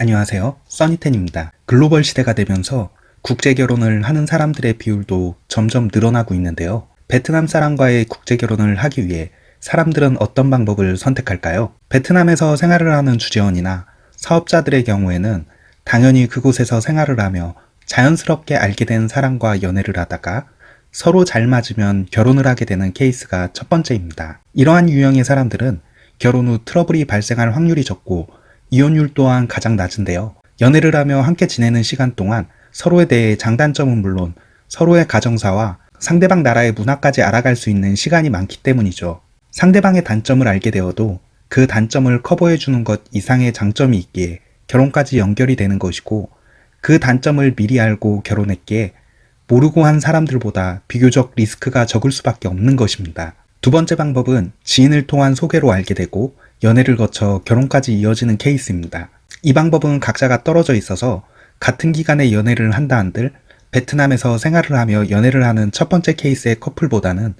안녕하세요. 써니텐입니다. 글로벌 시대가 되면서 국제 결혼을 하는 사람들의 비율도 점점 늘어나고 있는데요. 베트남 사람과의 국제 결혼을 하기 위해 사람들은 어떤 방법을 선택할까요? 베트남에서 생활을 하는 주재원이나 사업자들의 경우에는 당연히 그곳에서 생활을 하며 자연스럽게 알게 된 사람과 연애를 하다가 서로 잘 맞으면 결혼을 하게 되는 케이스가 첫 번째입니다. 이러한 유형의 사람들은 결혼 후 트러블이 발생할 확률이 적고 이혼율 또한 가장 낮은데요. 연애를 하며 함께 지내는 시간 동안 서로에 대해 장단점은 물론 서로의 가정사와 상대방 나라의 문화까지 알아갈 수 있는 시간이 많기 때문이죠. 상대방의 단점을 알게 되어도 그 단점을 커버해주는 것 이상의 장점이 있기에 결혼까지 연결이 되는 것이고 그 단점을 미리 알고 결혼했기에 모르고 한 사람들보다 비교적 리스크가 적을 수밖에 없는 것입니다. 두 번째 방법은 지인을 통한 소개로 알게 되고 연애를 거쳐 결혼까지 이어지는 케이스입니다. 이 방법은 각자가 떨어져 있어서 같은 기간에 연애를 한다 한들 베트남에서 생활을 하며 연애를 하는 첫 번째 케이스의 커플보다는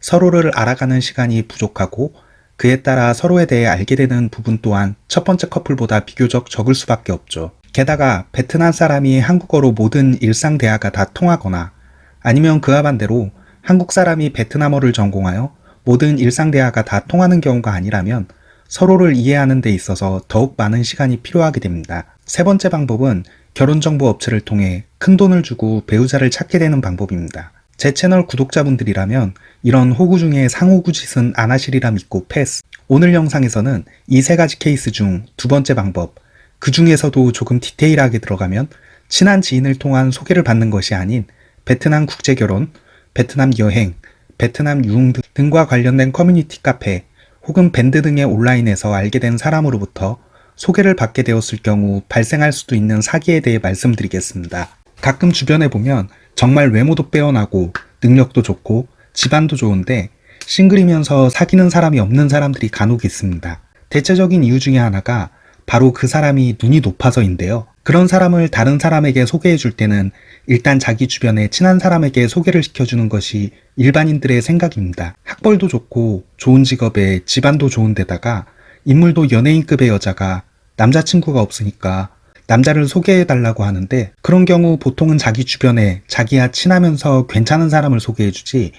서로를 알아가는 시간이 부족하고 그에 따라 서로에 대해 알게 되는 부분 또한 첫 번째 커플보다 비교적 적을 수밖에 없죠. 게다가 베트남 사람이 한국어로 모든 일상 대화가 다 통하거나 아니면 그와 반대로 한국 사람이 베트남어를 전공하여 모든 일상 대화가 다 통하는 경우가 아니라면 서로를 이해하는 데 있어서 더욱 많은 시간이 필요하게 됩니다. 세 번째 방법은 결혼정보 업체를 통해 큰 돈을 주고 배우자를 찾게 되는 방법입니다. 제 채널 구독자분들이라면 이런 호구 중에 상호구 짓은 안 하시리라 믿고 패스. 오늘 영상에서는 이 세 가지 케이스 중 두 번째 방법, 그 중에서도 조금 디테일하게 들어가면 친한 지인을 통한 소개를 받는 것이 아닌 베트남 국제결혼, 베트남 여행, 베트남 유흥 등과 관련된 커뮤니티 카페, 혹은 밴드 등의 온라인에서 알게 된 사람으로부터 소개를 받게 되었을 경우 발생할 수도 있는 사기에 대해 말씀드리겠습니다. 가끔 주변에 보면 정말 외모도 빼어나고 능력도 좋고 집안도 좋은데 싱글이면서 사귀는 사람이 없는 사람들이 간혹 있습니다. 대체적인 이유 중에 하나가 바로 그 사람이 눈이 높아서인데요. 그런 사람을 다른 사람에게 소개해 줄 때는 일단 자기 주변에 친한 사람에게 소개를 시켜주는 것이 일반인들의 생각입니다. 학벌도 좋고 좋은 직업에 집안도 좋은 데다가 인물도 연예인급의 여자가 남자친구가 없으니까 남자를 소개해 달라고 하는데 그런 경우 보통은 자기 주변에 자기와 친하면서 괜찮은 사람을 소개해 주지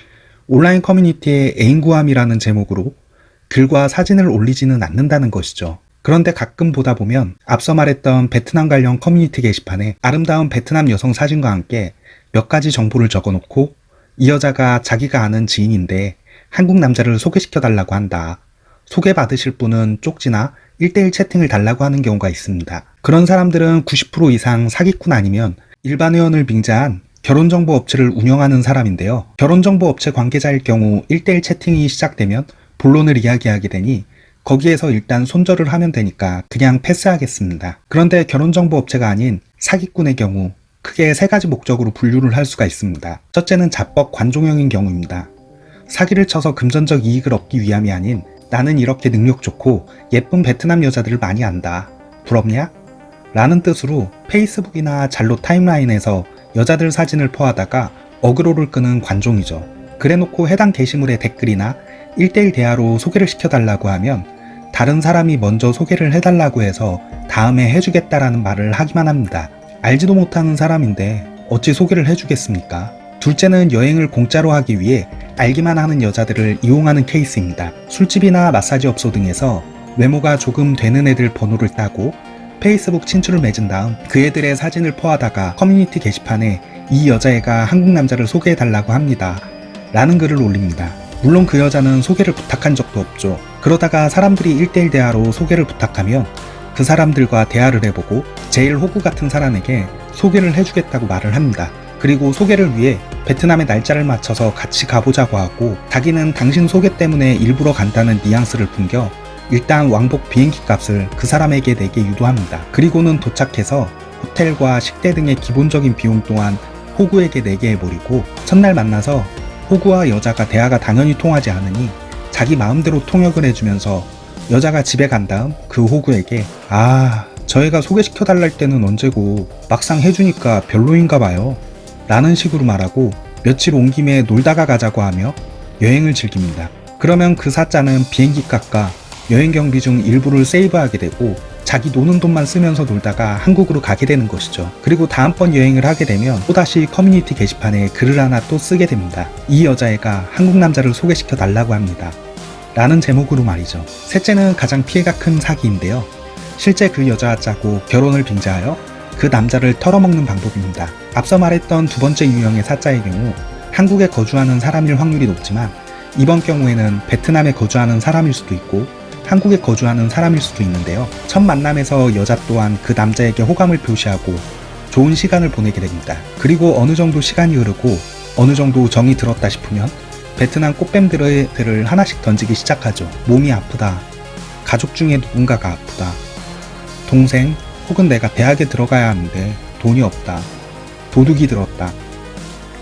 온라인 커뮤니티에 애인 구함이라는 제목으로 글과 사진을 올리지는 않는다는 것이죠. 그런데 가끔 보다 보면 앞서 말했던 베트남 관련 커뮤니티 게시판에 아름다운 베트남 여성 사진과 함께 몇 가지 정보를 적어놓고 이 여자가 자기가 아는 지인인데 한국 남자를 소개시켜 달라고 한다. 소개받으실 분은 쪽지나 1대1 채팅을 달라고 하는 경우가 있습니다. 그런 사람들은 90% 이상 사기꾼 아니면 일반 회원을 빙자한 결혼정보 업체를 운영하는 사람인데요. 결혼정보 업체 관계자일 경우 1대1 채팅이 시작되면 본론을 이야기하게 되니 거기에서 일단 손절을 하면 되니까 그냥 패스하겠습니다. 그런데 결혼정보 업체가 아닌 사기꾼의 경우 크게 세 가지 목적으로 분류를 할 수가 있습니다. 첫째는 자뻑 관종형인 경우입니다. 사기를 쳐서 금전적 이익을 얻기 위함이 아닌 나는 이렇게 능력 좋고 예쁜 베트남 여자들을 많이 안다. 부럽냐? 라는 뜻으로 페이스북이나 잘로 타임라인에서 여자들 사진을 포하다가 어그로를 끄는 관종이죠. 그래놓고 해당 게시물의 댓글이나 1대1 대화로 소개를 시켜달라고 하면 다른 사람이 먼저 소개를 해달라고 해서 다음에 해주겠다라는 말을 하기만 합니다. 알지도 못하는 사람인데 어찌 소개를 해주겠습니까? 둘째는 여행을 공짜로 하기 위해 알기만 하는 여자들을 이용하는 케이스입니다. 술집이나 마사지 업소 등에서 외모가 조금 되는 애들 번호를 따고 페이스북 친추를 맺은 다음 그 애들의 사진을 퍼다가 커뮤니티 게시판에 이 여자애가 한국 남자를 소개해달라고 합니다. 라는 글을 올립니다. 물론 그 여자는 소개를 부탁한 적도 없죠. 그러다가 사람들이 1대1 대화로 소개를 부탁하면 그 사람들과 대화를 해보고 제일 호구 같은 사람에게 소개를 해주겠다고 말을 합니다. 그리고 소개를 위해 베트남의 날짜를 맞춰서 같이 가보자고 하고 자기는 당신 소개 때문에 일부러 간다는 뉘앙스를 풍겨 일단 왕복 비행기 값을 그 사람에게 내게 유도합니다. 그리고는 도착해서 호텔과 식대 등의 기본적인 비용 또한 호구에게 내게 해버리고 첫날 만나서 호구와 여자가 대화가 당연히 통하지 않으니 자기 마음대로 통역을 해주면서 여자가 집에 간 다음 그 호구에게 아, 저 애가 소개시켜 달랄 때는 언제고 막상 해주니까 별로인가 봐요. 라는 식으로 말하고 며칠 온 김에 놀다가 가자고 하며 여행을 즐깁니다. 그러면 그 사자는 비행기 값과 여행 경비 중 일부를 세이브하게 되고 자기 노는 돈만 쓰면서 놀다가 한국으로 가게 되는 것이죠. 그리고 다음번 여행을 하게 되면 또다시 커뮤니티 게시판에 글을 하나 또 쓰게 됩니다. 이 여자애가 한국 남자를 소개시켜 달라고 합니다. 라는 제목으로 말이죠. 셋째는 가장 피해가 큰 사기인데요. 실제 그 여자와 짜고 결혼을 빙자하여 그 남자를 털어먹는 방법입니다. 앞서 말했던 두 번째 유형의 사자의 경우 한국에 거주하는 사람일 확률이 높지만 이번 경우에는 베트남에 거주하는 사람일 수도 있고 한국에 거주하는 사람일 수도 있는데요. 첫 만남에서 여자 또한 그 남자에게 호감을 표시하고 좋은 시간을 보내게 됩니다. 그리고 어느 정도 시간이 흐르고 어느 정도 정이 들었다 싶으면 베트남 꽃뱀들을 하나씩 던지기 시작하죠. 몸이 아프다. 가족 중에 누군가가 아프다. 동생 혹은 내가 대학에 들어가야 하는데 돈이 없다. 도둑이 들었다.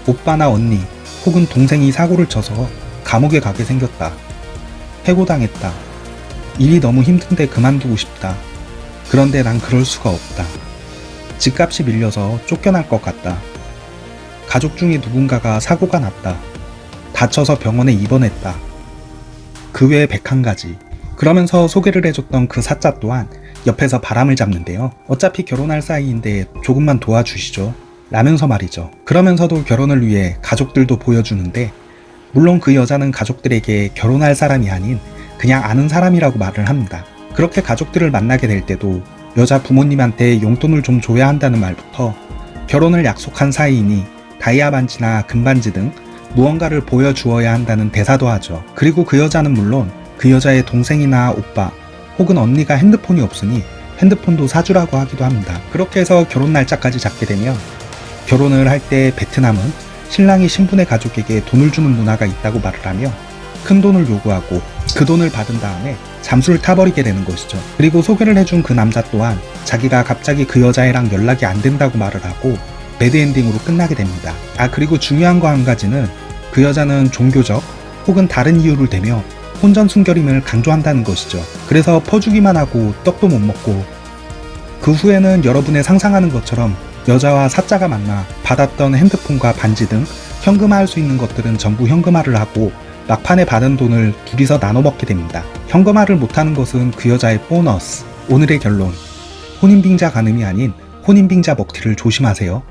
오빠나 언니 혹은 동생이 사고를 쳐서 감옥에 가게 생겼다. 해고당했다. 일이 너무 힘든데 그만두고 싶다. 그런데 난 그럴 수가 없다. 집값이 밀려서 쫓겨날 것 같다. 가족 중에 누군가가 사고가 났다. 다쳐서 병원에 입원했다. 그 외에 101가지. 그러면서 소개를 해줬던 그 사자 또한 옆에서 바람을 잡는데요. 어차피 결혼할 사이인데 조금만 도와주시죠. 라면서 말이죠. 그러면서도 결혼을 위해 가족들도 보여주는데 물론 그 여자는 가족들에게 결혼할 사람이 아닌 그냥 아는 사람이라고 말을 합니다. 그렇게 가족들을 만나게 될 때도 여자 부모님한테 용돈을 좀 줘야 한다는 말부터 결혼을 약속한 사이이니 다이아 반지나 금반지 등 무언가를 보여주어야 한다는 대사도 하죠. 그리고 그 여자는 물론 그 여자의 동생이나 오빠 혹은 언니가 핸드폰이 없으니 핸드폰도 사주라고 하기도 합니다. 그렇게 해서 결혼 날짜까지 잡게 되면 결혼을 할 때 베트남은 신랑이 신분의 가족에게 돈을 주는 문화가 있다고 말을 하며 큰 돈을 요구하고 그 돈을 받은 다음에 잠수를 타버리게 되는 것이죠. 그리고 소개를 해준 그 남자 또한 자기가 갑자기 그 여자애랑 연락이 안 된다고 말을 하고 배드엔딩으로 끝나게 됩니다. 아 그리고 중요한 거 한 가지는 그 여자는 종교적 혹은 다른 이유를 대며 혼전 순결임을 강조한다는 것이죠. 그래서 퍼주기만 하고 떡도 못 먹고 그 후에는 여러분의 상상하는 것처럼 여자와 사자가 만나 받았던 핸드폰과 반지 등 현금화할 수 있는 것들은 전부 현금화를 하고 막판에 받은 돈을 둘이서 나눠 먹게 됩니다. 현금화를 못하는 것은 그 여자의 보너스. 오늘의 결론. 혼인빙자 간음이 아닌 혼인빙자 먹튀를 조심하세요.